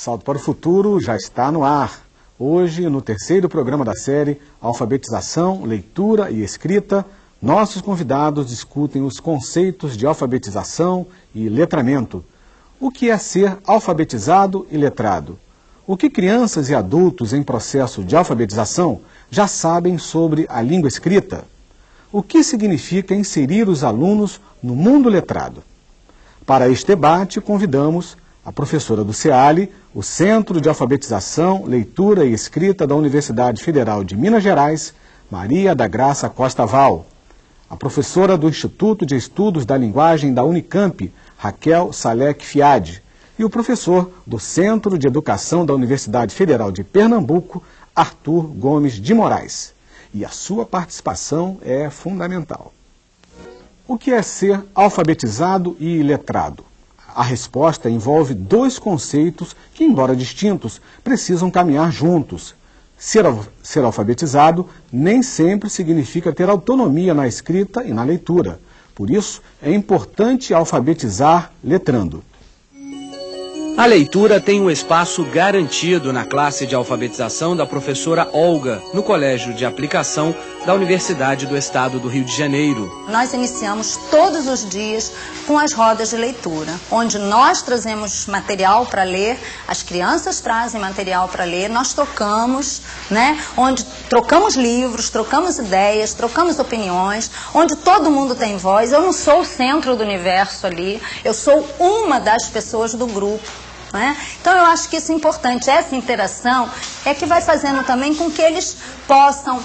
Salto para o Futuro já está no ar. Hoje, no terceiro programa da série Alfabetização, Leitura e Escrita, nossos convidados discutem os conceitos de alfabetização e letramento. O que é ser alfabetizado e letrado? O que crianças e adultos em processo de alfabetização já sabem sobre a língua escrita? O que significa inserir os alunos no mundo letrado? Para este debate, convidamos a professora do CEALI, o Centro de Alfabetização, Leitura e Escrita da Universidade Federal de Minas Gerais, Maria da Graça Costa Val, a professora do Instituto de Estudos da Linguagem da Unicamp, Raquel Salek Fiade, e o professor do Centro de Educação da Universidade Federal de Pernambuco, Arthur Gomes de Moraes. E a sua participação é fundamental. O que é ser alfabetizado e letrado? A resposta envolve dois conceitos que, embora distintos, precisam caminhar juntos. Ser, ser alfabetizado nem sempre significa ter autonomia na escrita e na leitura. Por isso, é importante alfabetizar letrando. A leitura tem um espaço garantido na classe de alfabetização da professora Olga, no Colégio de Aplicação da Universidade do Estado do Rio de Janeiro. Nós iniciamos todos os dias com as rodas de leitura, onde nós trazemos material para ler, as crianças trazem material para ler, nós trocamos, né? Onde trocamos livros, trocamos ideias, trocamos opiniões, onde todo mundo tem voz. Eu não sou o centro do universo ali, eu sou uma das pessoas do grupo. Né? Então eu acho que isso é importante, essa interação é que vai fazendo também com que eles possam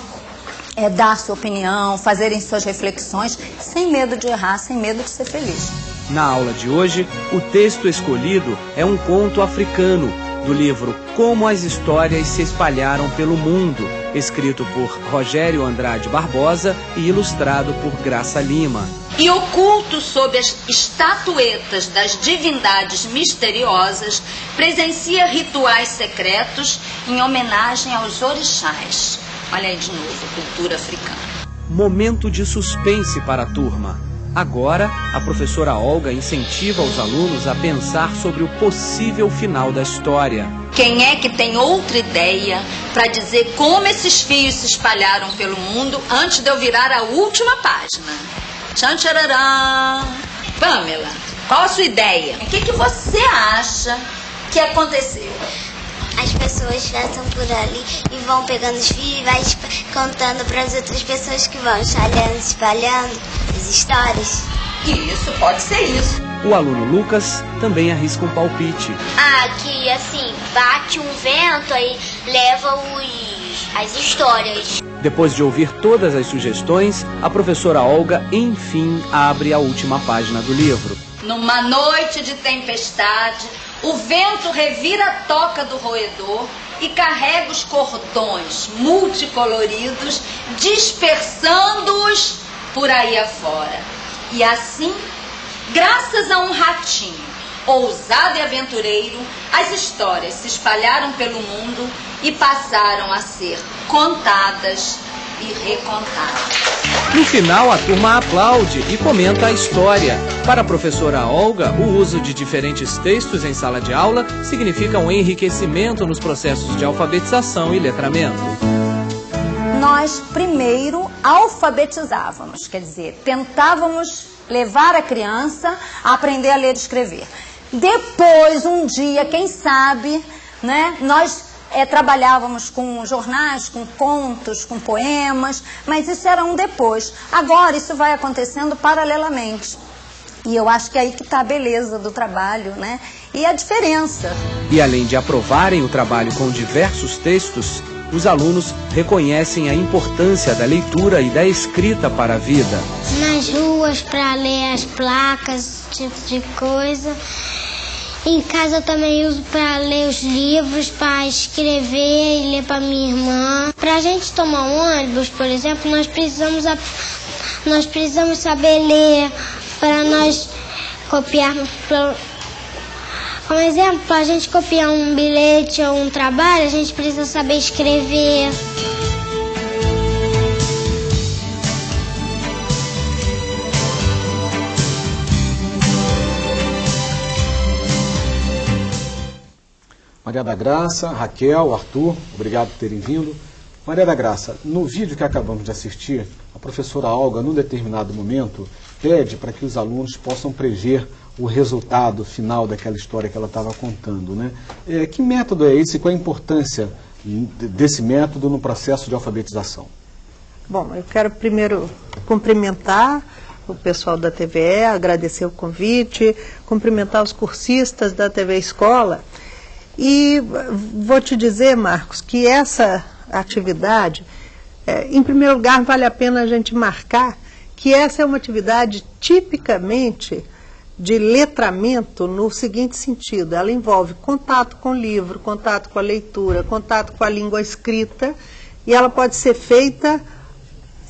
é, dar sua opinião, fazerem suas reflexões, sem medo de errar, sem medo de ser feliz. Na aula de hoje, o texto escolhido é um conto africano do livro Como as Histórias se Espalharam pelo Mundo, escrito por Rogério Andrade Barbosa e ilustrado por Graça Lima. E oculto sob as estatuetas das divindades misteriosas, presencia rituais secretos em homenagem aos orixás. Olha aí de novo, cultura africana. Momento de suspense para a turma. Agora, a professora Olga incentiva os alunos a pensar sobre o possível final da história. Quem é que tem outra ideia para dizer como esses fios se espalharam pelo mundo antes de eu virar a última página? Tchan tchararã. Pamela, qual a sua ideia? O que, que você acha que aconteceu? As pessoas passam por ali e vão pegando os fios e vai contando para as outras pessoas que vão espalhando, espalhando as histórias. Isso, pode ser isso. O aluno Lucas também arrisca um palpite. Ah, que assim, bate um vento aí leva os as histórias. Depois de ouvir todas as sugestões, a professora Olga enfim abre a última página do livro. Numa noite de tempestade, o vento revira a toca do roedor e carrega os cordões multicoloridos, dispersando-os por aí afora. E assim, graças a um ratinho ousado e aventureiro, as histórias se espalharam pelo mundo e passaram a ser contadas e recontadas. No final, a turma aplaude e comenta a história. Para a professora Olga, o uso de diferentes textos em sala de aula significa um enriquecimento nos processos de alfabetização e letramento. Nós primeiro alfabetizávamos, quer dizer, tentávamos levar a criança a aprender a ler e escrever. Depois, um dia, quem sabe, né, nós é, trabalhávamos com jornais, com contos, com poemas, mas isso era um depois. Agora isso vai acontecendo paralelamente. E eu acho que é aí que está a beleza do trabalho, né? E a diferença. E além de aprovarem o trabalho com diversos textos, os alunos reconhecem a importância da leitura e da escrita para a vida. Nas ruas, para ler as placas, tipo de coisa. Em casa eu também uso para ler os livros, para escrever e ler para minha irmã. Para a gente tomar um ônibus, por exemplo, nós precisamos, nós precisamos saber ler para nós copiar. Como exemplo, para a gente copiar um bilhete ou um trabalho, a gente precisa saber escrever. Maria da Graça, Raquel, Arthur, obrigado por terem vindo. Maria da Graça, no vídeo que acabamos de assistir, a professora Olga, num determinado momento, pede para que os alunos possam prever o resultado final daquela história que ela estava contando. Né? É, que método é esse e qual a importância desse método no processo de alfabetização? Bom, eu quero primeiro cumprimentar o pessoal da TVE, agradecer o convite, cumprimentar os cursistas da TV Escola. E vou te dizer, Marcos, que essa atividade, é, em primeiro lugar, vale a pena a gente marcar que essa é uma atividade tipicamente de letramento no seguinte sentido: ela envolve contato com o livro, contato com a leitura, contato com a língua escrita, e ela pode ser feita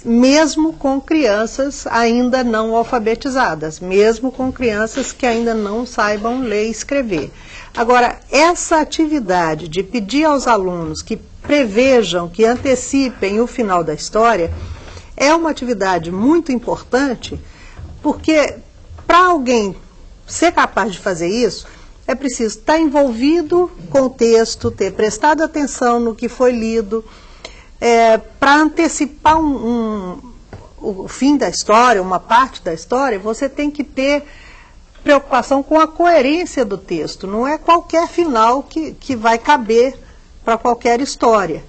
mesmo com crianças ainda não alfabetizadas, mesmo com crianças que ainda não saibam ler e escrever. Agora, essa atividade de pedir aos alunos que prevejam, que antecipem o final da história, é uma atividade muito importante, porque para alguém ser capaz de fazer isso, é preciso estar envolvido com o texto, ter prestado atenção no que foi lido, é, para antecipar um, um, o fim da história, uma parte da história, você tem que ter preocupação com a coerência do texto. Não é qualquer final que, que vai caber para qualquer história.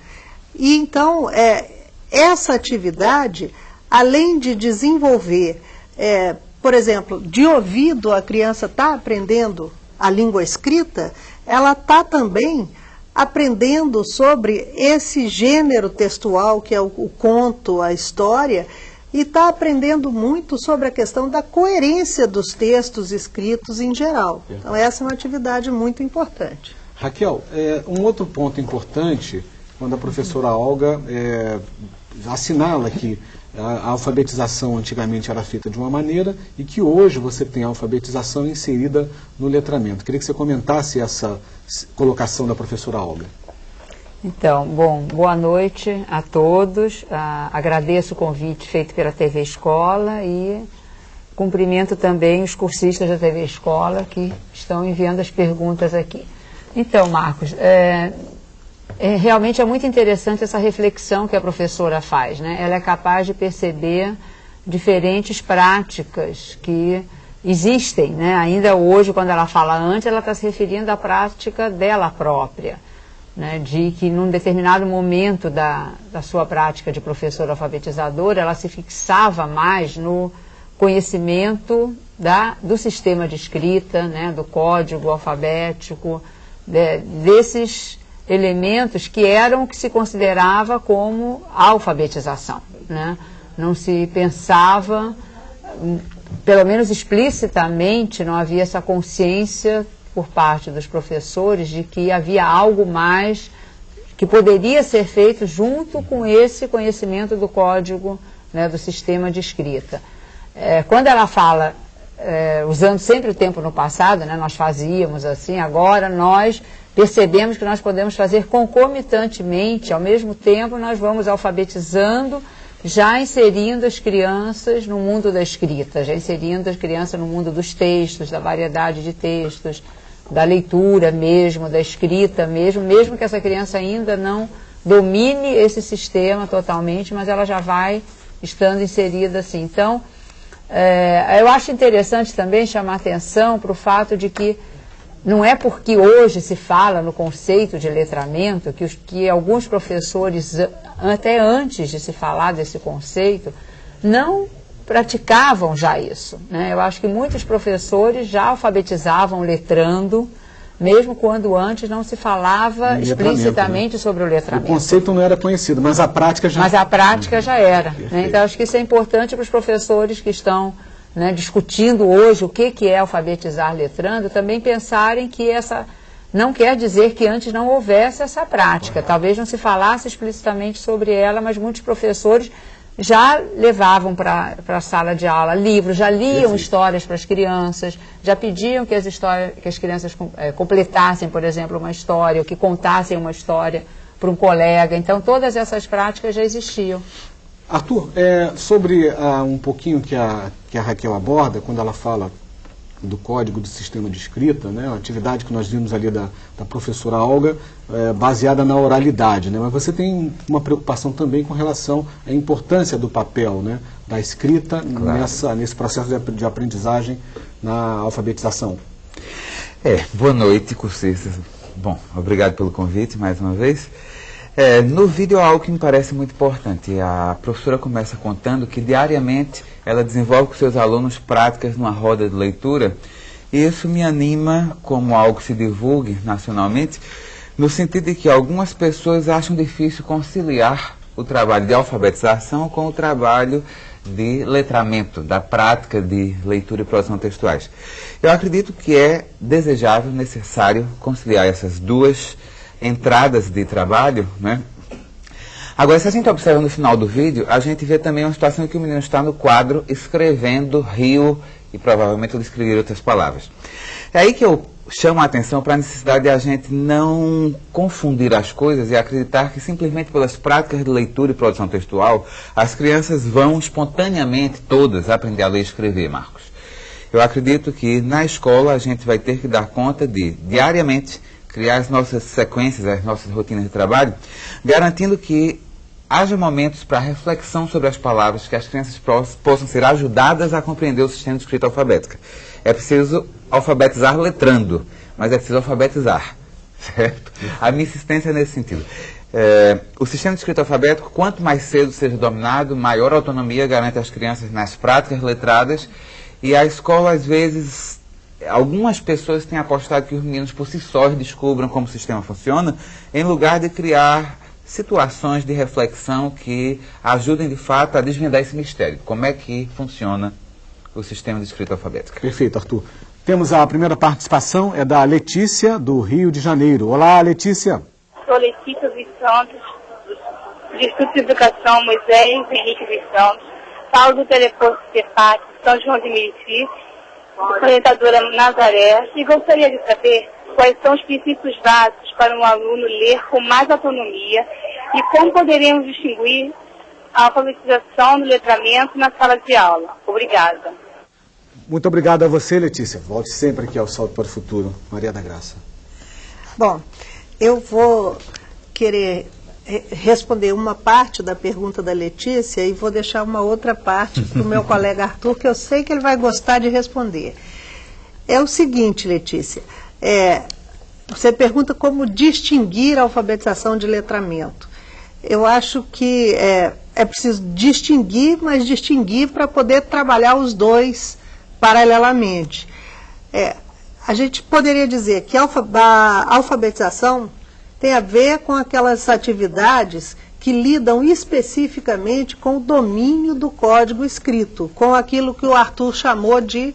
E então, é, essa atividade, além de desenvolver, é, por exemplo, de ouvido a criança está aprendendo a língua escrita, ela está também aprendendo sobre esse gênero textual que é o, o conto, a história, e está aprendendo muito sobre a questão da coerência dos textos escritos em geral. Então essa é uma atividade muito importante. Raquel, é, um outro ponto importante, quando a professora Olga é, assinala que a alfabetização antigamente era feita de uma maneira e que hoje você tem a alfabetização inserida no letramento. Queria que você comentasse essa colocação da professora Olga. Então, bom, boa noite a todos. Ah, agradeço o convite feito pela TV Escola e cumprimento também os cursistas da TV Escola que estão enviando as perguntas aqui. Então, Marcos, é, é, realmente é muito interessante essa reflexão que a professora faz. Né? Ela é capaz de perceber diferentes práticas que existem. Né? Ainda hoje, quando ela fala antes, ela está se referindo à prática dela própria. Né? De que num determinado momento da, da sua prática de professora alfabetizadora, ela se fixava mais no conhecimento da, do sistema de escrita, né? do código alfabético, de, desses elementos que eram o que se considerava como alfabetização. Né? Não se pensava, pelo menos explicitamente, não havia essa consciência por parte dos professores de que havia algo mais que poderia ser feito junto com esse conhecimento do código, né, do sistema de escrita. É, quando ela fala, é, usando sempre o tempo no passado, né, nós fazíamos assim, agora nós percebemos que nós podemos fazer concomitantemente, ao mesmo tempo nós vamos alfabetizando, já inserindo as crianças no mundo da escrita, já inserindo as crianças no mundo dos textos, da variedade de textos, da leitura mesmo, da escrita mesmo, mesmo que essa criança ainda não domine esse sistema totalmente, mas ela já vai estando inserida assim. Então, é, eu acho interessante também chamar atenção para o fato de que não é porque hoje se fala no conceito de letramento que, os, que alguns professores, até antes de se falar desse conceito, não praticavam já isso. Né? Eu acho que muitos professores já alfabetizavam letrando, mesmo quando antes não se falava explicitamente né? sobre o letramento. O conceito não era conhecido, mas a prática já... Mas a prática já era. Né? Então, acho que isso é importante para os professores que estão né, discutindo hoje o que, que é alfabetizar letrando, também pensarem que essa não quer dizer que antes não houvesse essa prática. Talvez não se falasse explicitamente sobre ela, mas muitos professores já levavam para a sala de aula livros, já liam histórias para as crianças, já pediam que as, histórias, que as crianças é, completassem, por exemplo, uma história, ou que contassem uma história para um colega. Então, todas essas práticas já existiam. Arthur, é, sobre uh, um pouquinho que a, que a Raquel aborda, quando ela fala do código do sistema de escrita, né, a atividade que nós vimos ali da, da professora Olga, é, baseada na oralidade, né, mas você tem uma preocupação também com relação à importância do papel, né, da escrita claro. nessa, nesse processo de, de aprendizagem na alfabetização. É, boa noite, cursistas. Bom, obrigado pelo convite mais uma vez. É, no vídeo algo que me parece muito importante. A professora começa contando que diariamente ela desenvolve com seus alunos práticas numa roda de leitura. E isso me anima como algo que se divulgue nacionalmente, no sentido de que algumas pessoas acham difícil conciliar o trabalho de alfabetização com o trabalho de letramento, da prática de leitura e produção textuais. Eu acredito que é desejável, necessário conciliar essas duas entradas de trabalho, né? Agora, se a gente observa no final do vídeo, a gente vê também uma situação em que o menino está no quadro escrevendo rio e provavelmente ele escreveria outras palavras. É aí que eu chamo a atenção para a necessidade de a gente não confundir as coisas e acreditar que simplesmente pelas práticas de leitura e produção textual, as crianças vão espontaneamente todas aprender a ler e escrever, Marcos. Eu acredito que na escola a gente vai ter que dar conta de, diariamente, criar as nossas sequências, as nossas rotinas de trabalho, garantindo que haja momentos para reflexão sobre as palavras, que as crianças possam ser ajudadas a compreender o sistema de escrita alfabética. É preciso alfabetizar letrando, mas é preciso alfabetizar, certo? A minha insistência é nesse sentido. É, o sistema de escrita alfabético, quanto mais cedo seja dominado, maior autonomia garante às crianças nas práticas letradas, e a escola, às vezes, algumas pessoas têm apostado que os meninos por si sós descubram como o sistema funciona, em lugar de criar situações de reflexão que ajudem de fato a desvendar esse mistério. Como é que funciona o sistema de escrita alfabética? Perfeito, Arthur. Temos a primeira participação, é da Letícia, do Rio de Janeiro. Olá, Letícia. Sou Letícia dos Santos, do Instituto de Educação Moisés Henrique dos Santos. Falo do Teleposto CEPAC, São João de Meriti orientadora Nazaré, e gostaria de saber quais são os princípios básicos para um aluno ler com mais autonomia e como poderemos distinguir a alfabetização do letramento na sala de aula. Obrigada. Muito obrigado a você, Letícia. Volte sempre aqui ao Salto para o Futuro. Maria da Graça. Bom, eu vou querer responder uma parte da pergunta da Letícia e vou deixar uma outra parte para o meu colega Arthur, que eu sei que ele vai gostar de responder. É o seguinte, Letícia, é, você pergunta como distinguir a alfabetização de letramento. Eu acho que é, é preciso distinguir, mas distinguir para poder trabalhar os dois paralelamente. É, a gente poderia dizer que a alfabetização tem a ver com aquelas atividades que lidam especificamente com o domínio do código escrito, com aquilo que o Arthur chamou de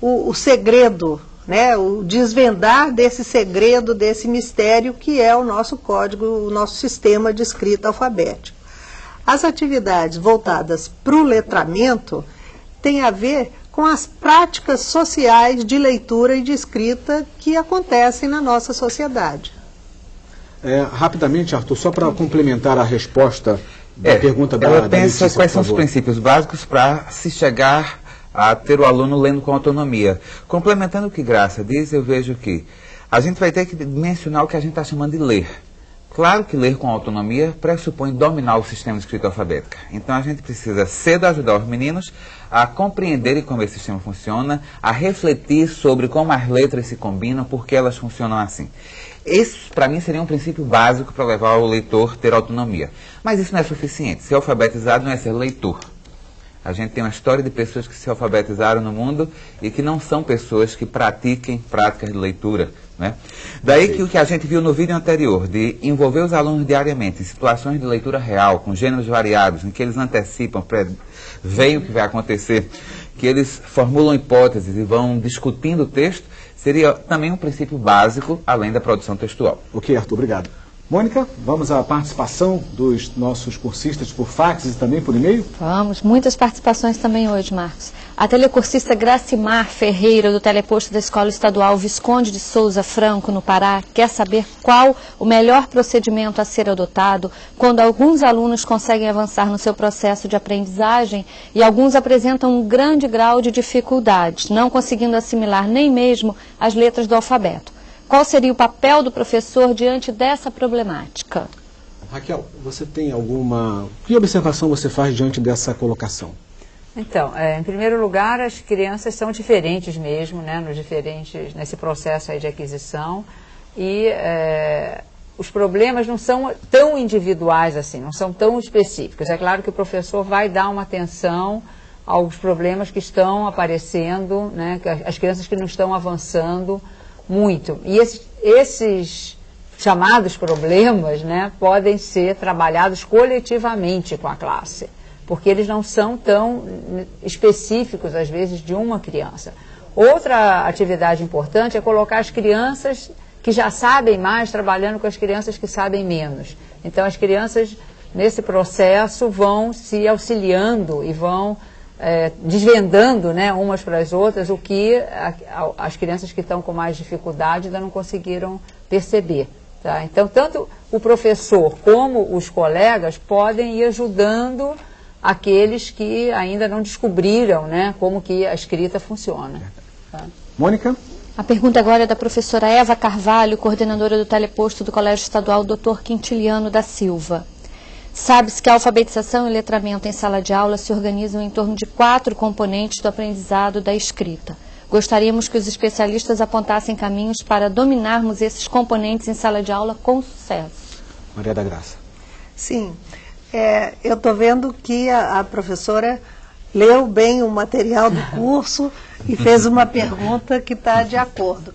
o, o segredo, né, o desvendar desse segredo, desse mistério que é o nosso código, o nosso sistema de escrita alfabético. As atividades voltadas para o letramento têm a ver com as práticas sociais de leitura e de escrita que acontecem na nossa sociedade. É, rapidamente, Arthur, só para complementar a resposta da é, pergunta da Ela pensa da quais são os princípios básicos para se chegar a ter o aluno lendo com autonomia. Complementando o que Graça diz, eu vejo que a gente vai ter que mencionar o que a gente está chamando de ler. Claro que ler com autonomia pressupõe dominar o sistema de escrita alfabética. Então a gente precisa cedo ajudar os meninos a compreenderem como esse sistema funciona, a refletir sobre como as letras se combinam, por que elas funcionam assim. Esse, para mim, seria um princípio básico para levar o leitor a ter autonomia. Mas isso não é suficiente. Ser alfabetizado não é ser leitor. A gente tem uma história de pessoas que se alfabetizaram no mundo e que não são pessoas que pratiquem práticas de leitura. Né? Daí que o que a gente viu no vídeo anterior, de envolver os alunos diariamente em situações de leitura real, com gêneros variados, em que eles antecipam, veem o que vai acontecer, que eles formulam hipóteses e vão discutindo o texto, seria também um princípio básico, além da produção textual. Ok, Arthur, obrigado. Mônica, vamos à participação dos nossos cursistas por fax e também por e-mail? Vamos, muitas participações também hoje, Marcos. A telecursista Gracimar Ferreira, do teleposto da Escola Estadual Visconde de Souza Franco, no Pará, quer saber qual o melhor procedimento a ser adotado quando alguns alunos conseguem avançar no seu processo de aprendizagem e alguns apresentam um grande grau de dificuldade, não conseguindo assimilar nem mesmo as letras do alfabeto. Qual seria o papel do professor diante dessa problemática? Raquel, você tem alguma... Que observação você faz diante dessa colocação? Então, é, em primeiro lugar, as crianças são diferentes mesmo, né, nos diferentes, nesse processo de aquisição, e é, os problemas não são tão individuais assim, não são tão específicos. É claro que o professor vai dar uma atenção aos problemas que estão aparecendo, né, as crianças que não estão avançando muito. E esses, esses chamados problemas né, podem ser trabalhados coletivamente com a classe, porque eles não são tão específicos, às vezes, de uma criança. Outra atividade importante é colocar as crianças que já sabem mais trabalhando com as crianças que sabem menos. Então, as crianças, nesse processo, vão se auxiliando e vão é, desvendando né, umas para as outras o que a, a, as crianças que estão com mais dificuldade ainda não conseguiram perceber. Tá? Então, tanto o professor como os colegas podem ir ajudando aqueles que ainda não descobriram né, como que a escrita funciona. Tá? Mônica? A pergunta agora é da professora Eva Carvalho, coordenadora do teleposto do Colégio Estadual Dr. Quintiliano da Silva. Sabe-se que a alfabetização e letramento em sala de aula se organizam em torno de quatro componentes do aprendizado da escrita. Gostaríamos que os especialistas apontassem caminhos para dominarmos esses componentes em sala de aula com sucesso. Maria da Graça. Sim, é, eu estou vendo que a, a professora leu bem o material do curso e fez uma pergunta que está de acordo.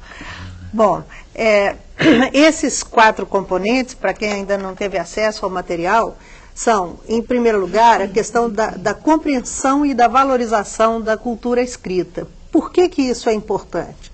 Bom, é, esses quatro componentes, para quem ainda não teve acesso ao material, são, em primeiro lugar, a questão da, da, compreensão e da valorização da cultura escrita. Por que, que isso é importante?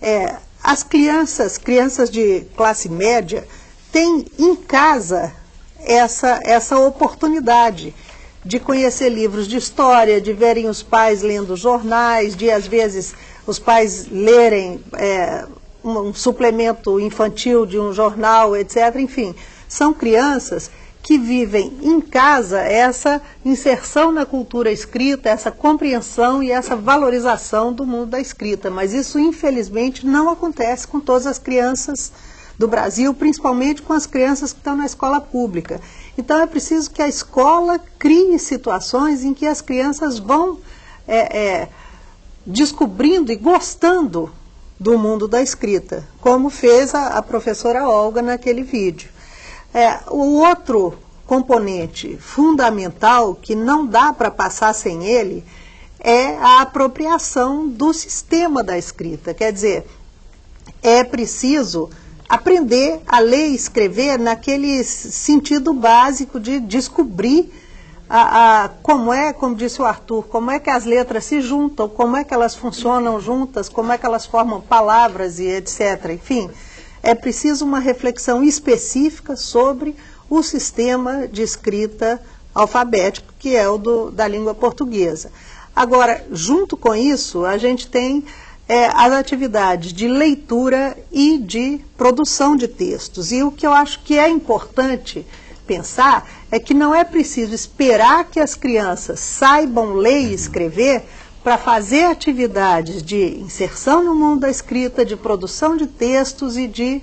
É, as crianças, crianças de classe média, têm em casa essa, essa oportunidade de conhecer livros de história, de verem os pais lendo jornais, de às vezes os pais lerem é, um, um suplemento infantil de um jornal, etc. Enfim, são crianças que vivem em casa essa inserção na cultura escrita, essa compreensão e essa valorização do mundo da escrita. Mas isso, infelizmente, não acontece com todas as crianças do Brasil, principalmente com as crianças que estão na escola pública. Então é preciso que a escola crie situações em que as crianças vão é, é, descobrindo e gostando do mundo da escrita, como fez a, a professora Olga naquele vídeo. É, o outro componente fundamental, que não dá para passar sem ele, é a apropriação do sistema da escrita. Quer dizer, é preciso aprender a ler e escrever naquele sentido básico de descobrir a, a, como é, como disse o Arthur, como é que as letras se juntam, como é que elas funcionam juntas, como é que elas formam palavras e etc. Enfim, é preciso uma reflexão específica sobre o sistema de escrita alfabético, que é o do, da língua portuguesa. Agora, junto com isso, a gente tem é, as atividades de leitura e de produção de textos. E o que eu acho que é importante pensar é que não é preciso esperar que as crianças saibam ler e escrever para fazer atividades de inserção no mundo da escrita, de produção de textos e de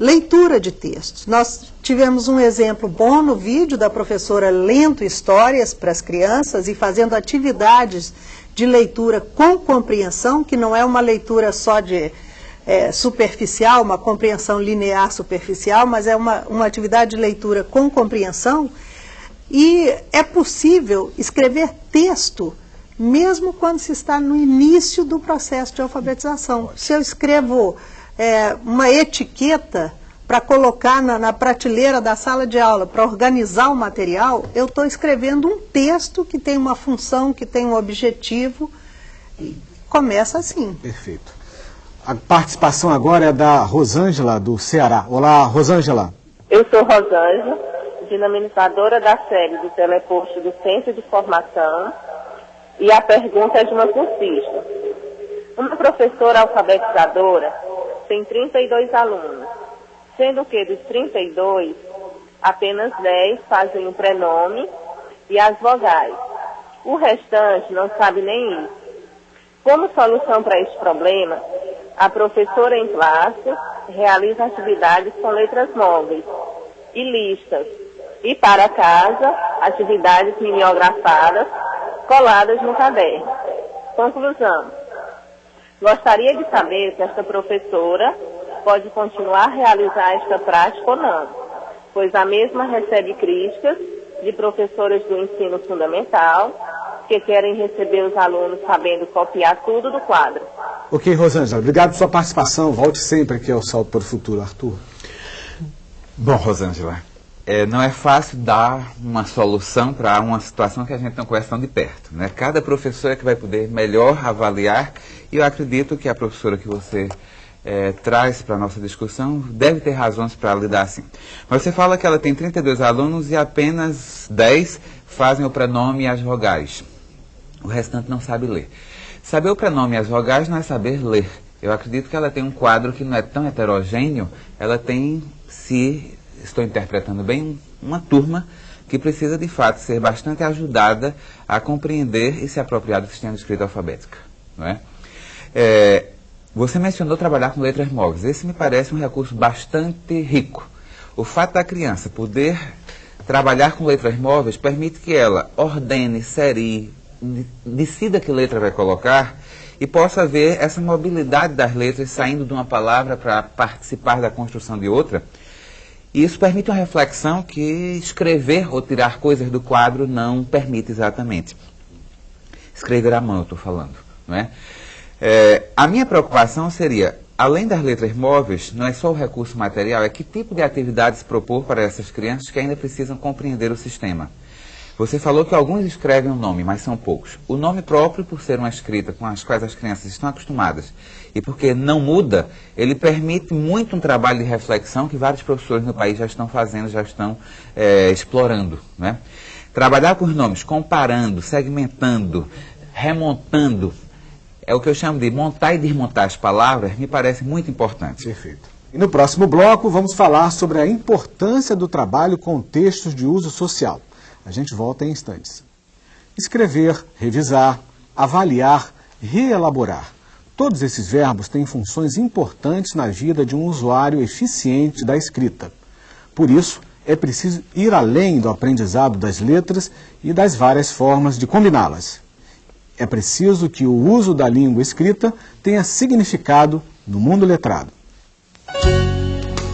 leitura de textos. Nós tivemos um exemplo bom no vídeo da professora lendo histórias para as crianças e fazendo atividades de leitura com compreensão, que não é uma leitura só de é, superficial, uma compreensão linear superficial, mas é uma, uma atividade de leitura com compreensão. E é possível escrever texto mesmo quando se está no início do processo de alfabetização. Se eu escrevo é, uma etiqueta para colocar na, na, prateleira da sala de aula, para organizar o material, eu estou escrevendo um texto que tem uma função, que tem um objetivo. E começa assim. Perfeito. A participação agora é da Rosângela, do Ceará. Olá, Rosângela. Eu sou Rosângela, dinamizadora da série do Teleposto do Centro de Formação, e a pergunta é de uma cursista. Uma professora alfabetizadora tem 32 alunos, sendo que dos 32, apenas 10 fazem o prenome e as vogais. O restante não sabe nem isso. Como solução para este problema, a professora em classe realiza atividades com letras móveis e listas, e para casa, atividades mimeografadas coladas no caderno. Conclusão. Gostaria de saber se esta professora pode continuar a realizar esta prática ou não, pois a mesma recebe críticas de professoras do ensino fundamental que querem receber os alunos sabendo copiar tudo do quadro. Ok, Rosângela, obrigado pela sua participação. Volte sempre aqui ao Salto para o Futuro, Arthur. Bom, Rosângela, é, não é fácil dar uma solução para uma situação que a gente não conhece tão de perto. Né? Cada professor é que vai poder melhor avaliar e eu acredito que a professora que você é, traz para a nossa discussão deve ter razões para lidar assim. Mas você fala que ela tem 32 alunos e apenas 10 fazem o prenome e as vogais. O restante não sabe ler. Saber o prenome e as vogais não é saber ler. Eu acredito que ela tem um quadro que não é tão heterogêneo, ela tem, se estou interpretando bem, uma turma que precisa de fato ser bastante ajudada a compreender e se apropriar do sistema de escrita alfabética. Não é? É, você mencionou trabalhar com letras móveis. Esse me parece um recurso bastante rico. O fato da criança poder trabalhar com letras móveis permite que ela ordene, serie, decida que letra vai colocar e possa ver essa mobilidade das letras saindo de uma palavra para participar da construção de outra. E isso permite uma reflexão que escrever ou tirar coisas do quadro não permite exatamente. Escrever à mão, eu estou falando. Não é? É, a minha preocupação seria, além das letras móveis, não é só o recurso material, é que tipo de atividades propor para essas crianças que ainda precisam compreender o sistema. Você falou que alguns escrevem o um nome, mas são poucos. O nome próprio, por ser uma escrita com as quais as crianças estão acostumadas, e porque não muda, ele permite muito um trabalho de reflexão que vários professores no país já estão fazendo, já estão é, explorando. Né? Trabalhar com os nomes, comparando, segmentando, remontando, é o que eu chamo de montar e desmontar as palavras, me parece muito importante. Perfeito. E no próximo bloco vamos falar sobre a importância do trabalho com textos de uso social. A gente volta em instantes. Escrever, revisar, avaliar, reelaborar. Todos esses verbos têm funções importantes na vida de um usuário eficiente da escrita. Por isso, é preciso ir além do aprendizado das letras e das várias formas de combiná-las. É preciso que o uso da língua escrita tenha significado no mundo letrado.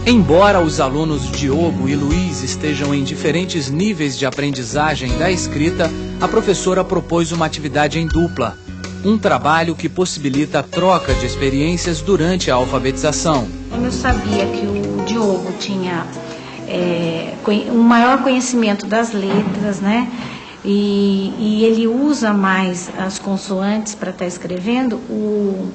Embora os alunos Diogo e Luiz estejam em diferentes níveis de aprendizagem da escrita, a professora propôs uma atividade em dupla, um trabalho que possibilita a troca de experiências durante a alfabetização. Eu sabia que o Diogo tinha é, um maior conhecimento das letras, né? E, e ele usa mais as consoantes para estar tá escrevendo. O,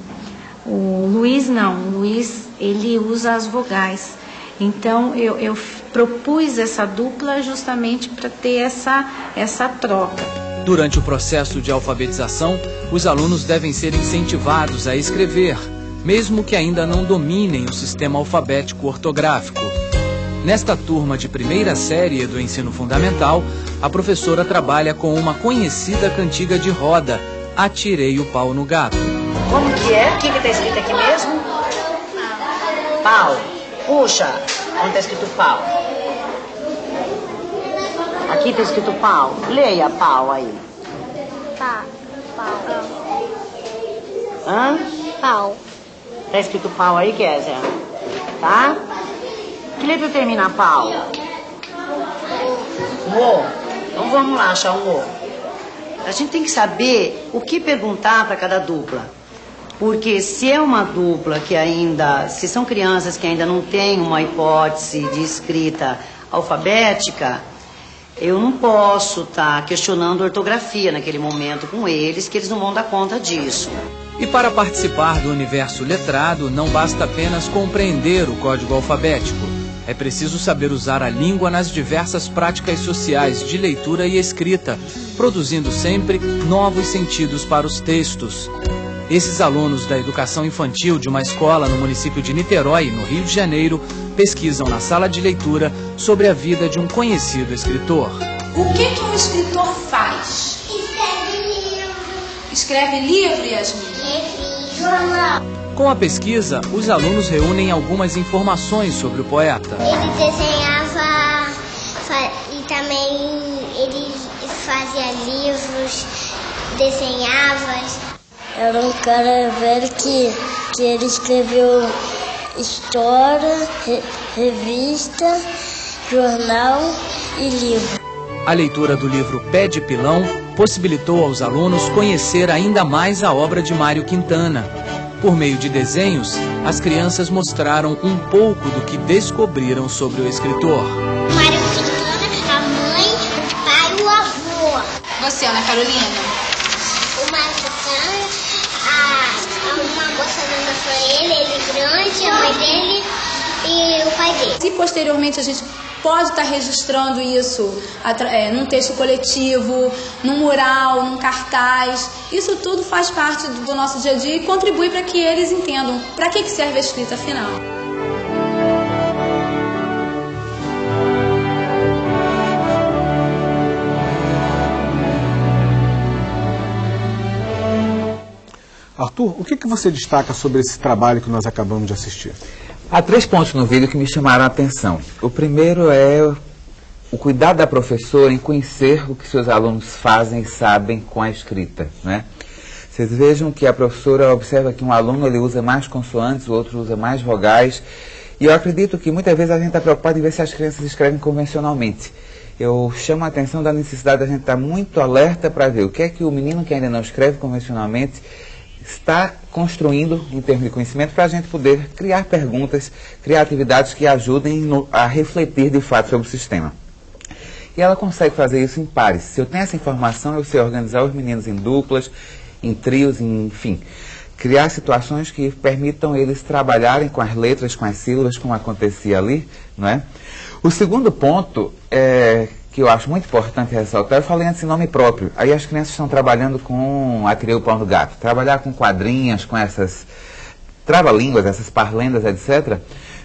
o Luiz não, o Luiz ele usa as vogais. Então eu, eu propus essa dupla justamente para ter essa, essa troca. Durante o processo de alfabetização, os alunos devem ser incentivados a escrever, mesmo que ainda não dominem o sistema alfabético ortográfico. Nesta turma de primeira série do ensino fundamental, a professora trabalha com uma conhecida cantiga de roda, Atirei o pau no gato. Como que é? O que está escrito aqui mesmo? Pau. Puxa, onde está escrito pau? Aqui está escrito pau. Leia pau aí. Pá, pau. Hã? Pau. Está escrito pau aí, Kézia? Tá? Que letra termina pau? O. Então vamos lá achar um O. A gente tem que saber o que perguntar para cada dupla. Porque se é uma dupla que ainda, se são crianças que ainda não têm uma hipótese de escrita alfabética, eu não posso estar tá questionando ortografia naquele momento com eles, que eles não vão dar conta disso. E para participar do universo letrado, não basta apenas compreender o código alfabético. É é preciso saber usar a língua nas diversas práticas sociais de leitura e escrita, produzindo sempre novos sentidos para os textos. Esses alunos da educação infantil de uma escola no município de Niterói, no Rio de Janeiro, pesquisam na sala de leitura sobre a vida de um conhecido escritor. O que, que um escritor faz? Escreve livro. Escreve livro, Yasmin? Escreve jornal. Com a pesquisa, os alunos reúnem algumas informações sobre o poeta. Ele desenhava e também ele fazia livros, desenhava. Era um cara velho que, que ele escreveu história, re, revista, jornal e livro. A leitura do livro Pé de Pilão possibilitou aos alunos conhecer ainda mais a obra de Mário Quintana. Por meio de desenhos, as crianças mostraram um pouco do que descobriram sobre o escritor. Mário Quintana, a mãe, o pai e o avô. Você, Ana Carolina? O Mário Quintana, a, uma moça dando pra ele, ele grande, a dele e o pai dele. E posteriormente a gente pode estar registrando isso é, num texto coletivo, num mural, num cartaz. Isso tudo faz parte do nosso dia a dia e contribui para que eles entendam para que, que serve a escrita afinal. Arthur, o que, que você destaca sobre esse trabalho que nós acabamos de assistir? Há três pontos no vídeo que me chamaram a atenção. O primeiro é o cuidado da professora em conhecer o que seus alunos fazem e sabem com a escrita. Né? Vocês vejam que a professora observa que um aluno ele usa mais consoantes, o outro usa mais vogais. E eu acredito que muitas vezes a gente está preocupado em ver se as crianças escrevem convencionalmente. Eu chamo a atenção da necessidade da gente estar muito alerta para ver o que é que o menino que ainda não escreve convencionalmente está construindo em termos de conhecimento para a gente poder criar perguntas, criar atividades que ajudem no, a refletir de fato sobre o sistema. E ela consegue fazer isso em pares. Se eu tenho essa informação, eu sei organizar os meninos em duplas, em trios, em, enfim. Criar situações que permitam eles trabalharem com as letras, com as sílabas, como acontecia ali. Não é? O segundo ponto é que eu acho muito importante ressaltar, eu falei antes em nome próprio. Aí as crianças estão trabalhando com Atirei o Pão do Gato. Trabalhar com quadrinhas, com essas trava-línguas, essas parlendas, etc.,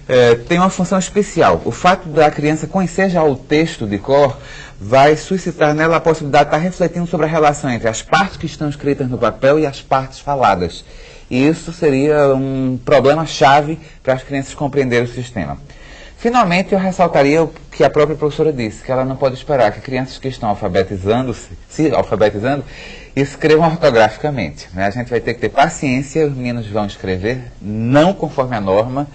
é, tem uma função especial. O fato da criança conhecer já o texto de cor vai suscitar nela a possibilidade de estar refletindo sobre a relação entre as partes que estão escritas no papel e as partes faladas. E isso seria um problema-chave para as crianças compreenderem o sistema. Finalmente, eu ressaltaria o que a própria professora disse, que ela não pode esperar que crianças que estão alfabetizando-se, se alfabetizando, escrevam ortograficamente. Né? A gente vai ter que ter paciência, os meninos vão escrever, não conforme a norma,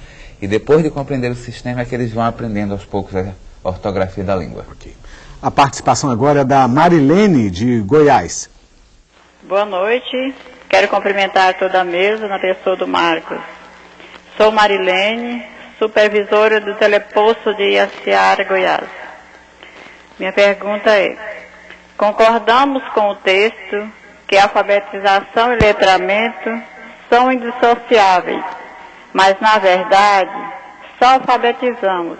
e depois de compreender o sistema é que eles vão aprendendo aos poucos a ortografia da língua. Okay. A participação agora é da Marilene, de Goiás. Boa noite, quero cumprimentar toda a mesa na pessoa do Marcos. Sou Marilene, supervisora do teleposto de Iaciara, Goiás. Minha pergunta é: concordamos com o texto que alfabetização e letramento são indissociáveis, mas na verdade só alfabetizamos,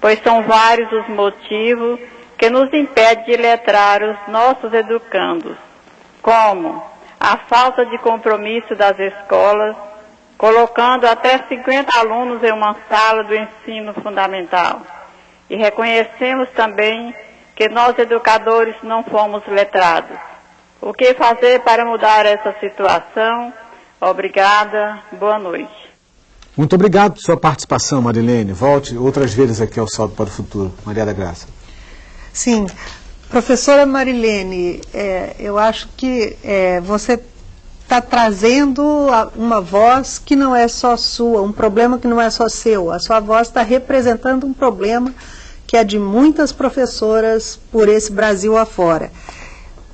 pois são vários os motivos que nos impedem de letrar os nossos educandos, como a falta de compromisso das escolas, colocando até 50 alunos em uma sala do ensino fundamental. E reconhecemos também que nós educadores não fomos letrados. O que fazer para mudar essa situação? Obrigada, boa noite. Muito obrigado por sua participação, Marilene. Volte outras vezes aqui ao Salto para o Futuro. Maria da Graça. Sim, professora Marilene, é, eu acho que é, você está trazendo uma voz que não é só sua, um problema que não é só seu. A sua voz está representando um problema que é de muitas professoras por esse Brasil afora.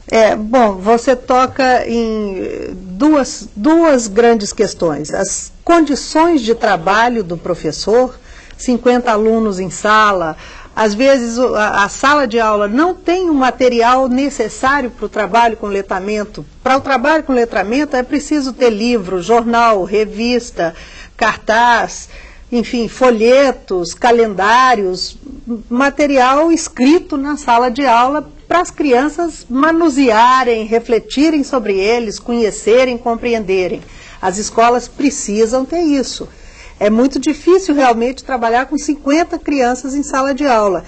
É, bom, você toca em duas, duas grandes questões. As condições de trabalho do professor, 50 alunos em sala, às vezes a, sala de aula não tem o material necessário para o trabalho com letramento. Para o trabalho com letramento é preciso ter livro, jornal, revista, cartaz, enfim, folhetos, calendários, material escrito na sala de aula para as crianças manusearem, refletirem sobre eles, conhecerem, compreenderem. As escolas precisam ter isso. É muito difícil realmente trabalhar com 50 crianças em sala de aula.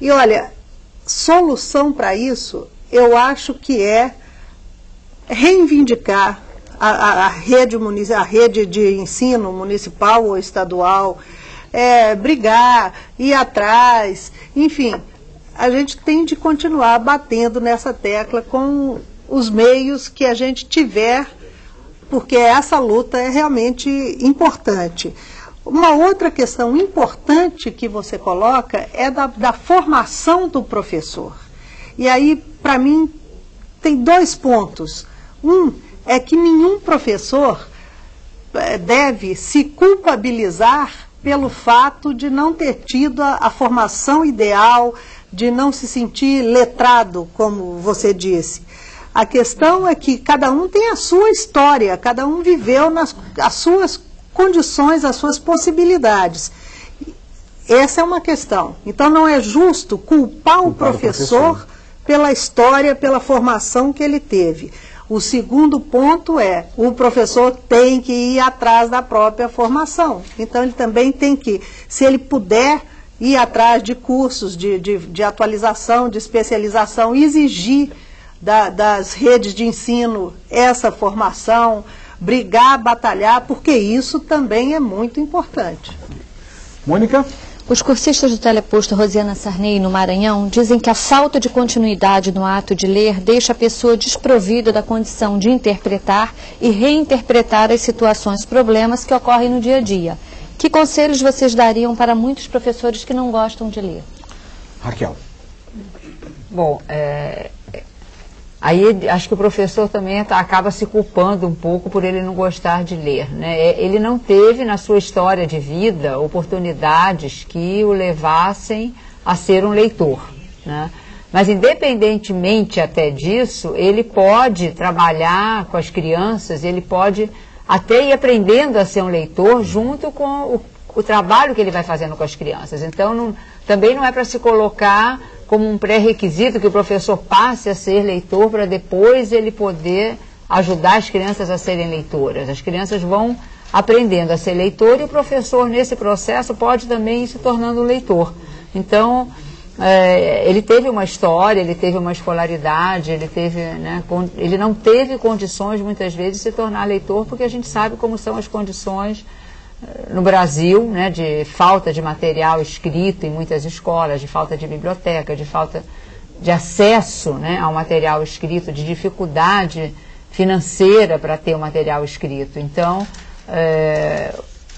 E olha, solução para isso, eu acho que é reivindicar a, a, a, rede, a rede de ensino municipal ou estadual, é, brigar, ir atrás, enfim, a gente tem de continuar batendo nessa tecla com os meios que a gente tiver, porque essa luta é realmente importante. Uma outra questão importante que você coloca é da, da formação do professor. E aí, para mim, tem dois pontos. Um é que nenhum professor eh, deve se culpabilizar pelo fato de não ter tido a, a formação ideal, de não se sentir letrado, como você disse. A questão é que cada um tem a sua história, cada um viveu nas as suas condições, as suas possibilidades. Essa é uma questão. Então não é justo culpar, culpar o, professor o professor pela história, pela formação que ele teve. O segundo ponto é, o professor tem que ir atrás da própria formação. Então ele também tem que, se ele puder, ir atrás de cursos de, de, de atualização, de especialização, exigir da, das redes de ensino essa formação, brigar, batalhar, porque isso também é muito importante. Mônica? Os cursistas do teleposto Rosiana Sarney, no Maranhão, dizem que a falta de continuidade no ato de ler deixa a pessoa desprovida da condição de interpretar e reinterpretar as situações, problemas que ocorrem no dia a dia. Que conselhos vocês dariam para muitos professores que não gostam de ler? Raquel. Bom, é, Aí acho que o professor também tá, acaba se culpando um pouco por ele não gostar de ler. Né? É, ele não teve na sua história de vida oportunidades que o levassem a ser um leitor. Né? Mas independentemente até disso, ele pode trabalhar com as crianças, ele pode até ir aprendendo a ser um leitor junto com o, o trabalho que ele vai fazendo com as crianças. Então não, também não é para se colocar como um pré-requisito que o professor passe a ser leitor para depois ele poder ajudar as crianças a serem leitoras. As crianças vão aprendendo a ser leitor e o professor, nesse processo, pode também ir se tornando leitor. Então, é, ele teve uma história, ele teve uma escolaridade, ele, teve, né, ele não teve condições, muitas vezes, de se tornar leitor, porque a gente sabe como são as condições no Brasil, né, de falta de material escrito em muitas escolas, de falta de biblioteca, de falta de acesso né, ao material escrito, de dificuldade financeira para ter o material escrito. Então, é,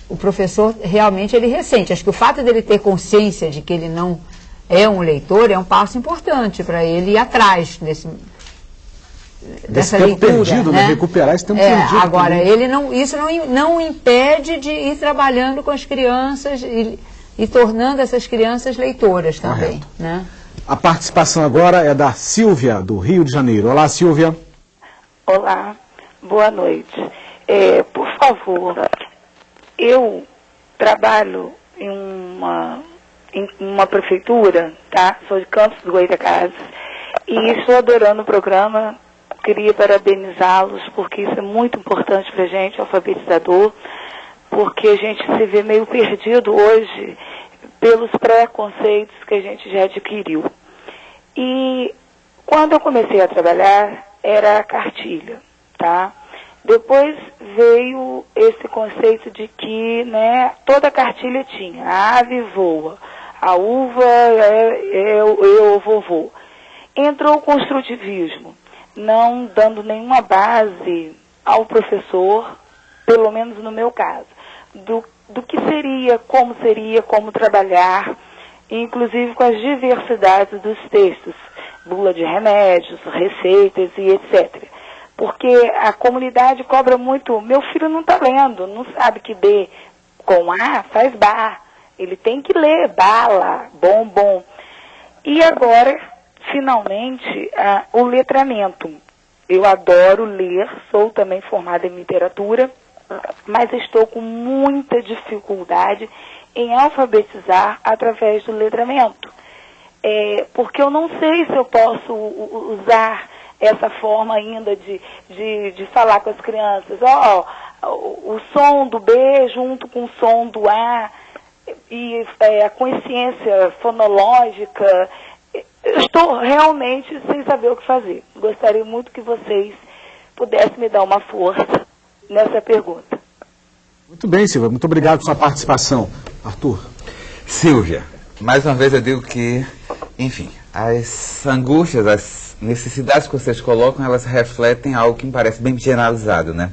o professor realmente ele ressente. Acho que o fato dele ter consciência de que ele não é um leitor é um passo importante para ele ir atrás desse, dessa tempo leitura, perdido, né? né? Recuperar esse tempo é, perdido. Agora, também. ele não, isso não, não impede de ir trabalhando com as crianças e, e tornando essas crianças leitoras também. Né? A participação agora é da Silvia, do Rio de Janeiro. Olá, Silvia. Olá, boa noite. É, por favor, eu trabalho em uma, em uma prefeitura, tá? Sou de Campos do Goitacazes e estou adorando o programa queria parabenizá-los, porque isso é muito importante para a gente, alfabetizador, porque a gente se vê meio perdido hoje pelos preconceitos que a gente já adquiriu. E quando eu comecei a trabalhar, era a cartilha, tá? Depois veio esse conceito de que né, toda cartilha tinha, a ave voa, a uva é, é, é o vovô. Entrou o construtivismo não dando nenhuma base ao professor, pelo menos no meu caso, do, do que seria, como seria, como trabalhar, inclusive com as diversidades dos textos, bula de remédios, receitas e etc. Porque a comunidade cobra muito, meu filho não está lendo, não sabe que B com A faz bar, ele tem que ler bala, bombom. E agora finalmente, uh, o letramento. Eu adoro ler, sou também formada em literatura mas estou com muita dificuldade em alfabetizar através do letramento. É, porque eu não sei se eu posso usar essa forma ainda de, de, de falar com as crianças. Ó, oh, o, o som do B junto com o som do A e é, a consciência fonológica. Eu estou realmente sem saber o que fazer. Gostaria muito que vocês pudessem me dar uma força nessa pergunta. Muito bem, Silvia. Muito obrigado pela sua participação. Arthur. Silvia, mais uma vez eu digo que, enfim, as angústias, as necessidades que vocês colocam, elas refletem algo que me parece bem generalizado, né?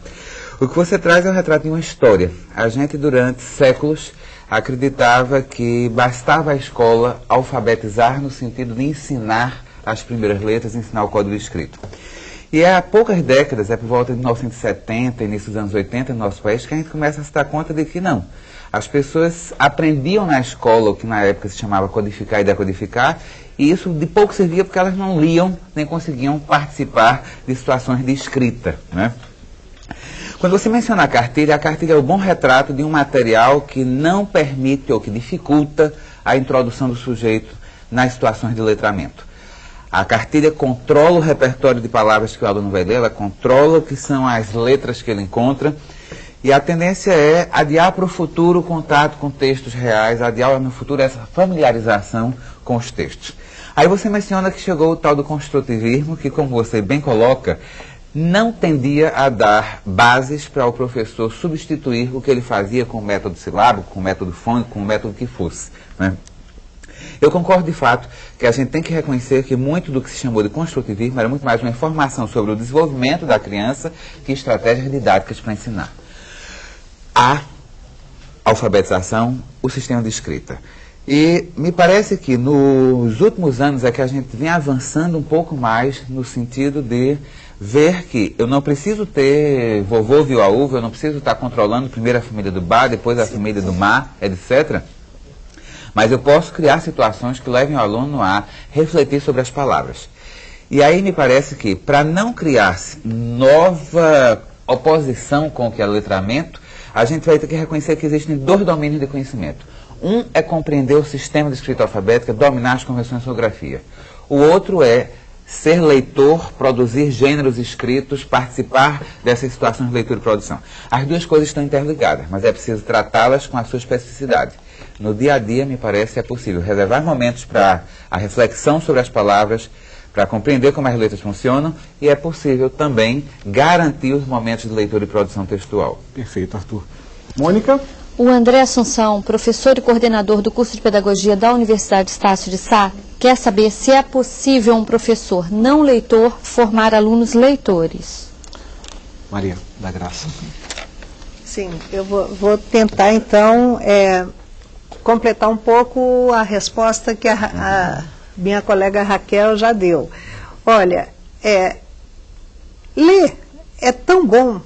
O que você traz é o retrato de uma história. A gente, durante séculos, acreditava que bastava a escola alfabetizar no sentido de ensinar as primeiras letras, ensinar o código escrito. E é há poucas décadas, é por volta de 1970, início dos anos 80 no nosso país, que a gente começa a se dar conta de que não. As pessoas aprendiam na escola o que na época se chamava codificar e decodificar, e isso de pouco servia porque elas não liam nem conseguiam participar de situações de escrita. Né? Quando você menciona a cartilha, a cartilha é o bom retrato de um material que não permite ou que dificulta a introdução do sujeito nas situações de letramento. A cartilha controla o repertório de palavras que o aluno vai ler, ela controla o que são as letras que ele encontra, e a tendência é adiar para o futuro o contato com textos reais, adiar no futuro essa familiarização com os textos. Aí você menciona que chegou o tal do construtivismo, que, como você bem coloca, não tendia a dar bases para o professor substituir o que ele fazia com o método silábico, com o método fônico, com o método que fosse. Né? Eu concordo de fato que a gente tem que reconhecer que muito do que se chamou de construtivismo era muito mais uma informação sobre o desenvolvimento da criança que estratégias didáticas para ensinar. A alfabetização, o sistema de escrita. E me parece que nos últimos anos é que a gente vem avançando um pouco mais no sentido de ver que eu não preciso ter vovô viu a uva, eu não preciso estar controlando primeiro a família do bar, depois a família do mar, etc. Mas eu posso criar situações que levem o aluno a refletir sobre as palavras. E aí me parece que, para não criar-se nova oposição com o que é letramento, a gente vai ter que reconhecer que existem dois domínios de conhecimento. Um é compreender o sistema de escrita alfabética, dominar as convenções de ortografia. O outro é ser leitor, produzir gêneros escritos, participar dessas situações de leitura e produção. As duas coisas estão interligadas, mas é preciso tratá-las com a sua especificidade. No dia a dia, me parece, é possível reservar momentos para a reflexão sobre as palavras, para compreender como as letras funcionam, e é possível também garantir os momentos de leitura e produção textual. Perfeito, Arthur. Mônica? O André Assunção, professor e coordenador do curso de Pedagogia da Universidade Estácio de Sá, quer saber se é possível um professor não leitor formar alunos leitores. Maria da Graça. Sim, eu vou, vou tentar então é, completar um pouco a resposta que a, a, minha colega Raquel já deu. Olha, é, ler é tão bom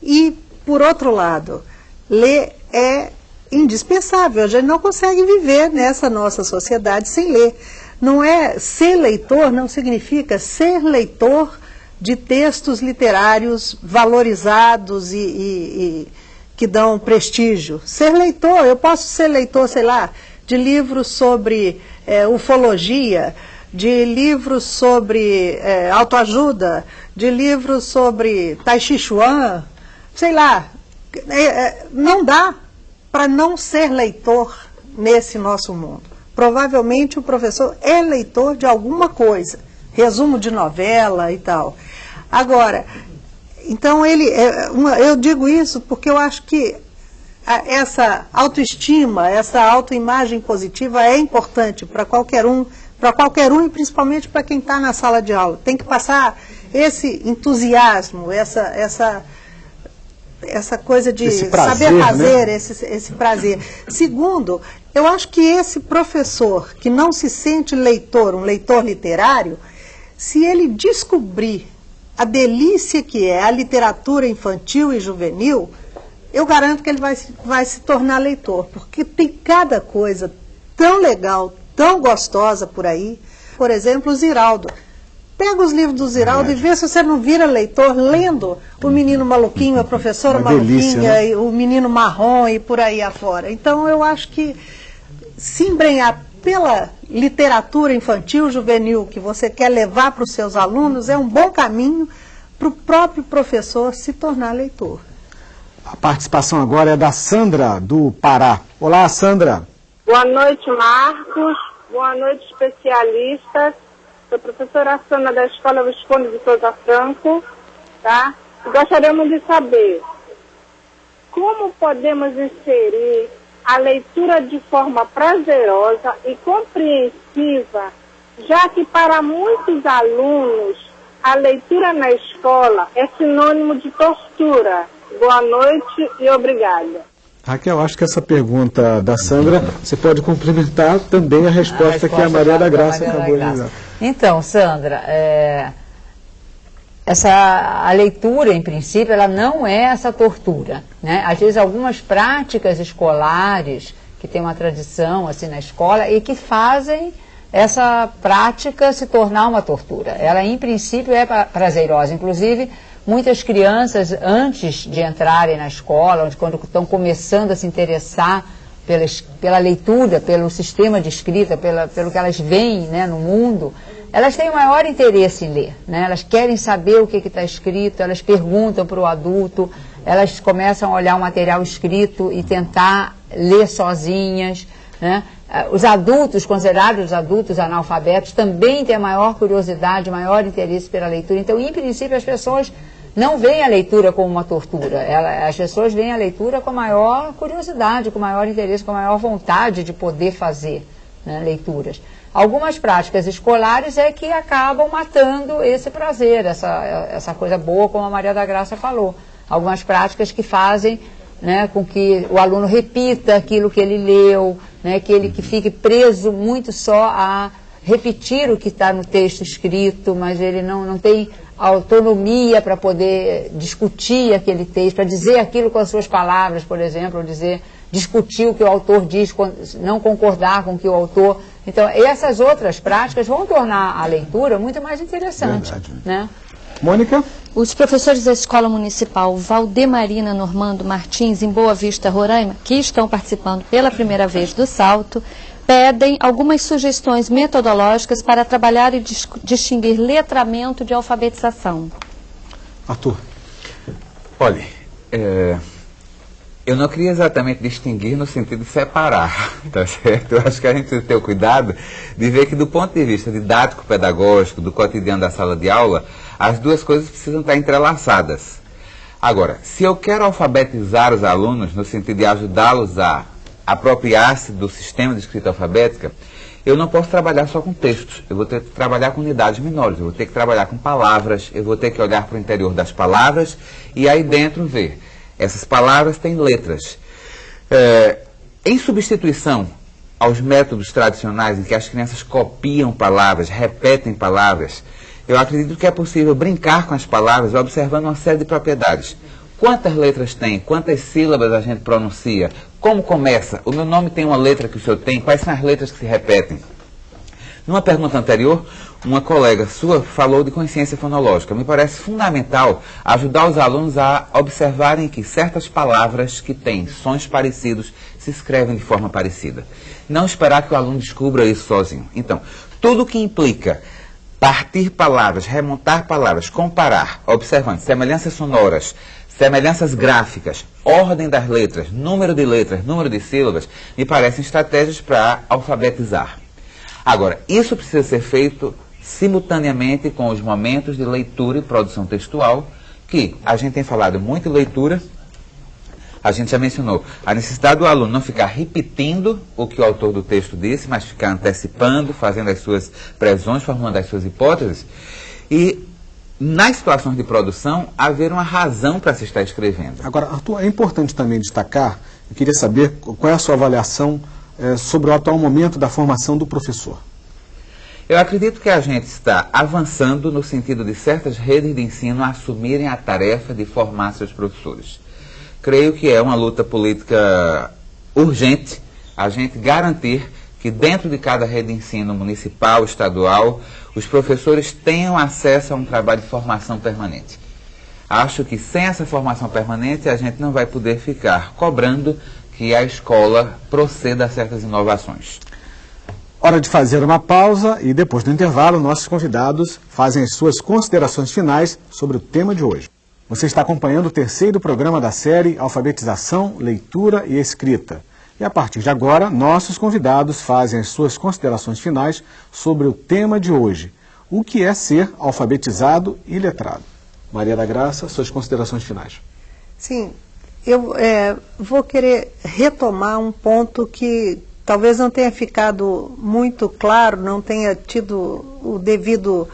e, por outro lado, ler é indispensável. A gente não consegue viver nessa nossa sociedade sem ler. Não é ser leitor, não significa ser leitor de textos literários valorizados e, e, e que dão prestígio. Ser leitor, eu posso ser leitor, sei lá, de livros sobre é, ufologia, de livros sobre é, autoajuda, de livros sobre Tai Chi Chuan, sei lá, é, não dá para não ser leitor nesse nosso mundo. Provavelmente o professor é leitor de alguma coisa, resumo de novela e tal. Agora, então ele, é, eu digo isso porque eu acho que essa autoestima, essa autoimagem positiva é importante para qualquer um, para qualquer um e principalmente para quem está na sala de aula. Tem que passar esse entusiasmo, essa, essa essa coisa de prazer, saber né? fazer, né? esse, esse prazer. Segundo, eu acho que esse professor que não se sente leitor, um leitor literário, se ele descobrir a delícia que é a literatura infantil e juvenil, eu garanto que ele vai, vai se tornar leitor, porque tem cada coisa tão legal, tão gostosa por aí. Por exemplo, o Ziraldo. Pega os livros do Ziraldo e vê se você não vira leitor lendo o menino maluquinho, a professora Uma delícia, maluquinha, né? e o menino marrom e por aí afora. Então eu acho que se embrenhar pela literatura infantil, juvenil, que você quer levar para os seus alunos, é um bom caminho para o próprio professor se tornar leitor. A participação agora é da Sandra, do Pará. Olá, Sandra. Boa noite, Marcos. Boa noite, especialistas. Sou professora Sandra da Escola Visconde de Souza Franco, tá? E gostaríamos de saber como podemos inserir a leitura de forma prazerosa e compreensiva, já que para muitos alunos a leitura na escola é sinônimo de tortura. Boa noite e obrigada. Raquel, acho que essa pergunta da Sandra, você pode complementar também a resposta, que a Maria da Graça Maria da acabou de dar. Então, Sandra, é, essa, a leitura, em princípio, ela não é essa tortura. Né? Às vezes, algumas práticas escolares que têm uma tradição assim na escola e que fazem essa prática se tornar uma tortura. Ela, em princípio, é pra- prazerosa. Inclusive, muitas crianças, antes de entrarem na escola, quando estão começando a se interessar pela, leitura, pelo sistema de escrita, pela, pelo que elas veem né, no mundo, elas têm o maior interesse em ler. Né? Elas querem saber o que está escrito, elas perguntam para o adulto, elas começam a olhar o material escrito e tentar ler sozinhas. Né? Ah, Os adultos, considerados adultos analfabetos, também têm maior curiosidade, maior interesse pela leitura. Então, em princípio, as pessoas não veem a leitura como uma tortura. Ela- as pessoas veem a leitura com maior curiosidade, com maior interesse, com maior vontade de poder fazer né, leituras. Algumas práticas escolares é que acabam matando esse prazer, essa, essa coisa boa, como a Maria da Graça falou. Algumas práticas que fazem né, com que o aluno repita aquilo que ele leu, né, que ele que fique preso muito só a repetir o que está no texto escrito, mas ele não, não tem autonomia para poder discutir aquele texto, para dizer aquilo com as suas palavras, por exemplo, ou dizer, discutir o que o autor diz, não concordar com o que o autor. Então, essas outras práticas vão tornar a leitura muito mais interessante. Né? Mônica? Os professores da Escola Municipal Valdemarina Normando Martins, em Boa Vista, Roraima, que estão participando pela primeira vez do Salto, pedem algumas sugestões metodológicas para trabalhar e dis- distinguir letramento de alfabetização. Arthur. Olha, é, eu não queria exatamente distinguir no sentido de separar, tá certo? Eu acho que a gente precisa ter o cuidado de ver que do ponto de vista didático-pedagógico, do cotidiano da sala de aula, as duas coisas precisam estar entrelaçadas. Agora, se eu quero alfabetizar os alunos, no sentido de ajudá-los a apropriar-se do sistema de escrita alfabética, eu não posso trabalhar só com textos, eu vou ter que trabalhar com unidades menores, eu vou ter que trabalhar com palavras, eu vou ter que olhar para o interior das palavras e aí dentro ver. Essas palavras têm letras. É, em substituição aos métodos tradicionais em que as crianças copiam palavras, repetem palavras, eu acredito que é possível brincar com as palavras observando uma série de propriedades. Quantas letras tem? Quantas sílabas a gente pronuncia? Como começa? O meu nome tem uma letra que o senhor tem? Quais são as letras que se repetem? Numa pergunta anterior, uma colega sua falou de consciência fonológica. Me parece fundamental ajudar os alunos a observarem que certas palavras que têm sons parecidos se escrevem de forma parecida. Não esperar que o aluno descubra isso sozinho. Então, tudo que implica partir palavras, remontar palavras, comparar, observando semelhanças sonoras, semelhanças gráficas, ordem das letras, número de letras, número de sílabas, me parecem estratégias para alfabetizar. Agora, isso precisa ser feito simultaneamente com os momentos de leitura e produção textual, que a gente tem falado muito em leitura, a gente já mencionou a necessidade do aluno não ficar repetindo o que o autor do texto disse, mas ficar antecipando, fazendo as suas previsões, formando as suas hipóteses. E nas situações de produção, haver uma razão para se estar escrevendo. Agora, Arthur, é importante também destacar, eu queria saber qual é a sua avaliação eh, sobre o atual momento da formação do professor. Eu acredito que a gente está avançando no sentido de certas redes de ensino assumirem a tarefa de formar seus professores. Creio que é uma luta política urgente a gente garantir que dentro de cada rede de ensino municipal, estadual, os professores tenham acesso a um trabalho de formação permanente. Acho que sem essa formação permanente a gente não vai poder ficar cobrando que a escola proceda a certas inovações. Hora de fazer uma pausa e depois do intervalo nossos convidados fazem as suas considerações finais sobre o tema de hoje. Você está acompanhando o terceiro programa da série Alfabetização, Leitura e Escrita. E a partir de agora, nossos convidados fazem as suas considerações finais sobre o tema de hoje, o que é ser alfabetizado e letrado. Maria da Graça, suas considerações finais. Sim, eu é, vou querer retomar um ponto que talvez não tenha ficado muito claro, não tenha tido o devido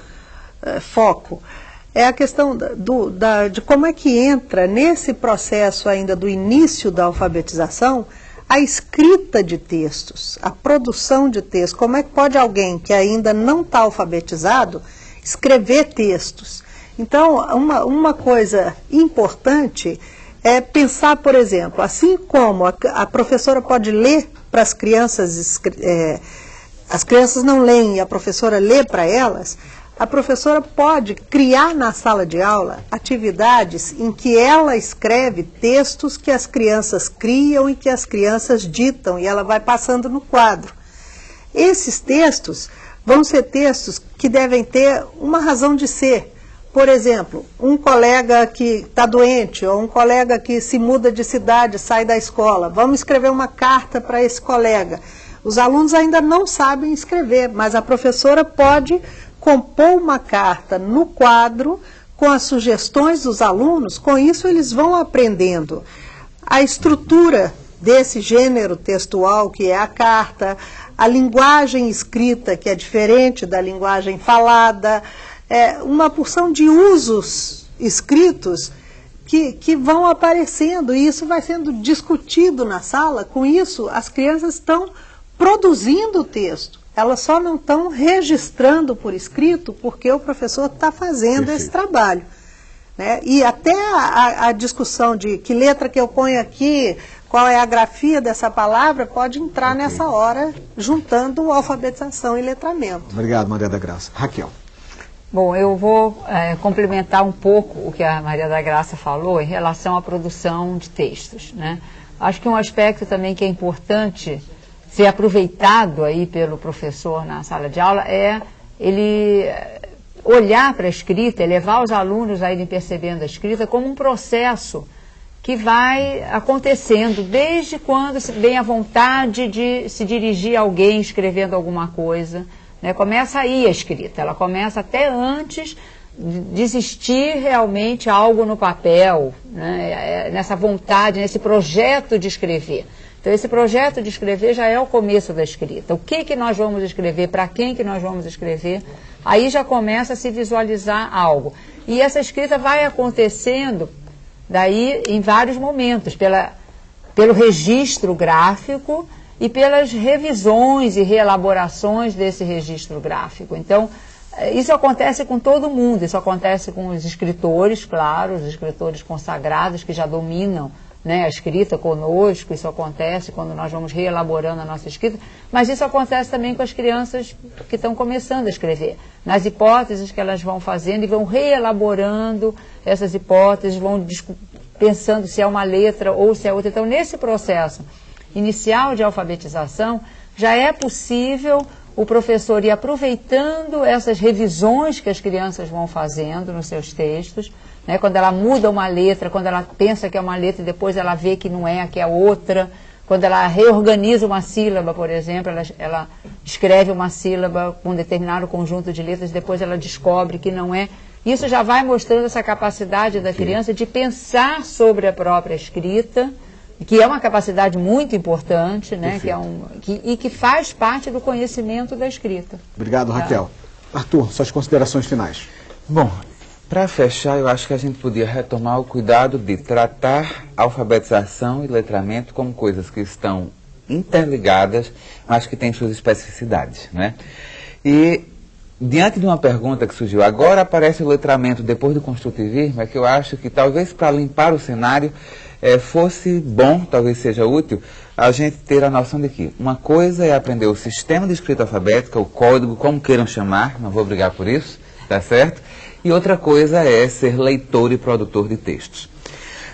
é, foco. É a questão do, da, de como é que entra nesse processo ainda do início da alfabetização a escrita de textos, a produção de textos. Como é que pode alguém que ainda não está alfabetizado escrever textos? Então, uma, uma coisa importante é pensar, por exemplo, assim como a, a professora pode ler para as crianças, é, as crianças não leem e a professora lê para elas, a professora pode criar na sala de aula atividades em que ela escreve textos que as crianças criam e que as crianças ditam e ela vai passando no quadro. Esses textos vão ser textos que devem ter uma razão de ser. Por exemplo, um colega que está doente ou um colega que se muda de cidade, sai da escola. Vamos escrever uma carta para esse colega. Os alunos ainda não sabem escrever, mas a professora pode compor uma carta no quadro com as sugestões dos alunos, com isso eles vão aprendendo a estrutura desse gênero textual que é a carta, a linguagem escrita que é diferente da linguagem falada, é, uma porção de usos escritos que, que vão aparecendo e isso vai sendo discutido na sala. Com isso, as crianças estão produzindo o texto. Elas só não estão registrando por escrito porque o professor está fazendo Perfeito. esse trabalho. Né? E até a, a, discussão de que letra que eu ponho aqui, qual é a grafia dessa palavra, pode entrar okay. nessa hora, juntando alfabetização e letramento. Obrigado, Maria da Graça. Raquel. Bom, eu vou é, complementar um pouco o que a Maria da Graça falou em relação à produção de textos. Né? Acho que um aspecto também que é importante ser aproveitado aí pelo professor na sala de aula é ele olhar para a escrita, levar os alunos a irem percebendo a escrita como um processo que vai acontecendo desde quando vem a vontade de se dirigir a alguém escrevendo alguma coisa. Né? Começa aí a escrita, ela começa até antes de existir realmente algo no papel, né? É, nessa vontade, nesse projeto de escrever. Então, esse projeto de escrever já é o começo da escrita. O que, que nós vamos escrever, para quem que nós vamos escrever, aí já começa a se visualizar algo. E essa escrita vai acontecendo daí em vários momentos, pela, pelo registro gráfico e pelas revisões e reelaborações desse registro gráfico. Então, eh, isso acontece com todo mundo, isso acontece com os escritores, claro, os escritores consagrados que já dominam né, a escrita conosco, isso acontece quando nós vamos reelaborando a nossa escrita, mas isso acontece também com as crianças que estão começando a escrever, nas hipóteses que elas vão fazendo e vão reelaborando essas hipóteses, vão pensando se é uma letra ou se é outra. Então, nesse processo inicial de alfabetização, já é possível o professor ir aproveitando essas revisões que as crianças vão fazendo nos seus textos, né? Quando ela muda uma letra, quando ela pensa que é uma letra e depois ela vê que não é, que é outra. Quando ela reorganiza uma sílaba, por exemplo, ela, ela escreve uma sílaba com um determinado conjunto de letras, depois ela descobre que não é. Isso já vai mostrando essa capacidade da criança de pensar sobre a própria escrita, que é uma capacidade muito importante, né? Que é um, que, e que faz parte do conhecimento da escrita. Obrigado, tá? Raquel. Arthur, suas considerações finais. Bom, para fechar, eu acho que a gente podia retomar o cuidado de tratar alfabetização e letramento como coisas que estão interligadas, mas que têm suas especificidades. Né? E diante de uma pergunta que surgiu, agora aparece o letramento depois do construtivismo, é que eu acho que talvez para limpar o cenário é, fosse bom, talvez seja útil, a gente ter a noção de que uma coisa é aprender o sistema de escrita alfabética, o código, como queiram chamar, não vou brigar por isso, tá certo? E outra coisa é ser leitor e produtor de textos.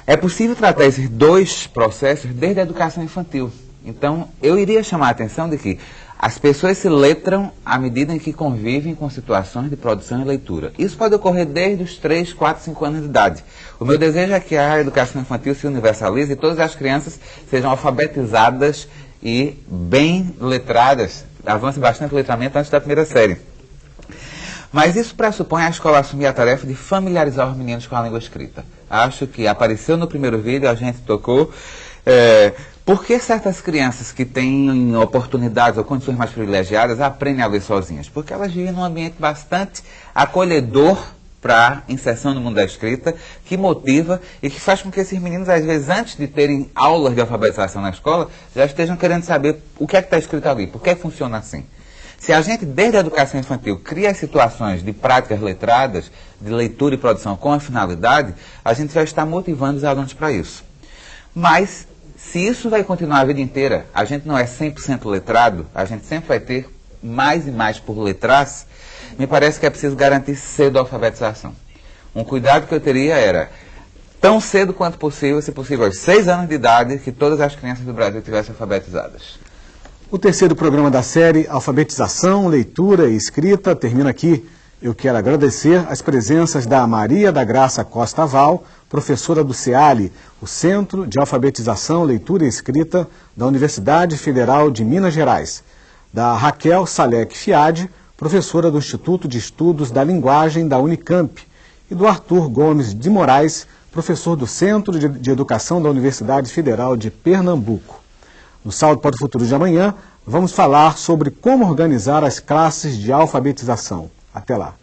É possível tratar esses dois processos desde a educação infantil. Então, eu iria chamar a atenção de que as pessoas se letram à medida em que convivem com situações de produção e leitura. Isso pode ocorrer desde os 3, 4, 5 anos de idade. O meu desejo é que a educação infantil se universalize e todas as crianças sejam alfabetizadas e bem letradas, avance bastante o letramento antes da primeira série. Mas isso pressupõe a escola assumir a tarefa de familiarizar os meninos com a língua escrita. Acho que apareceu no primeiro vídeo, a gente tocou. É, por que certas crianças que têm oportunidades ou condições mais privilegiadas aprendem a ler sozinhas? Porque elas vivem num ambiente bastante acolhedor para inserção no mundo da escrita, que motiva e que faz com que esses meninos, às vezes, antes de terem aulas de alfabetização na escola, já estejam querendo saber o que é que está escrito ali, por que funciona assim. Se a gente, desde a educação infantil, cria situações de práticas letradas, de leitura e produção com a finalidade, a gente já está motivando os alunos para isso. Mas se isso vai continuar a vida inteira, a gente não é 100% letrado, a gente sempre vai ter mais e mais por letras, me parece que é preciso garantir cedo a alfabetização. Um cuidado que eu teria era, tão cedo quanto possível, se possível aos seis anos de idade, que todas as crianças do Brasil tivessem alfabetizadas. O terceiro programa da série Alfabetização, Leitura e Escrita termina aqui. Eu quero agradecer as presenças da Maria da Graça Costa Val, professora do CEALI, o Centro de Alfabetização, Leitura e Escrita da Universidade Federal de Minas Gerais, da Raquel Salek Fiade, professora do Instituto de Estudos da Linguagem da Unicamp, e do Arthur Gomes de Moraes, professor do Centro de Educação da Universidade Federal de Pernambuco. No Saldo para o Futuro de amanhã, vamos falar sobre como organizar as classes de alfabetização. Até lá!